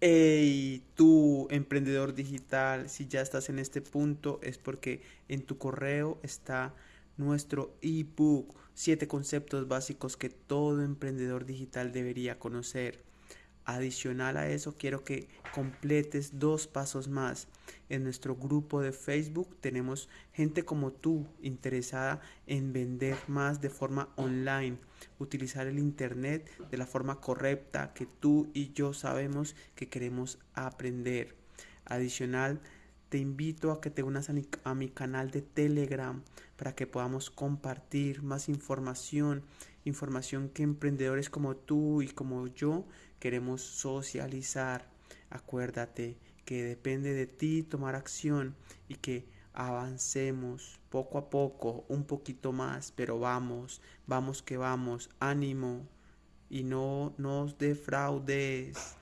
Hey, tú, emprendedor digital, si ya estás en este punto es porque en tu correo está nuestro ebook, siete conceptos básicos que todo emprendedor digital debería conocer. Adicional a eso, quiero que completes dos pasos más. En nuestro grupo de Facebook tenemos gente como tú interesada en vender más de forma online, utilizar el Internet de la forma correcta que tú y yo sabemos que queremos aprender. Adicional, te invito a que te unas a mi, a mi, canal de Telegram para que podamos compartir más información, información que emprendedores como tú y como yo queremos socializar. Acuérdate que depende de ti tomar acción y que avancemos poco a poco, un poquito más, pero vamos, vamos que vamos, ánimo y no nos defraudes.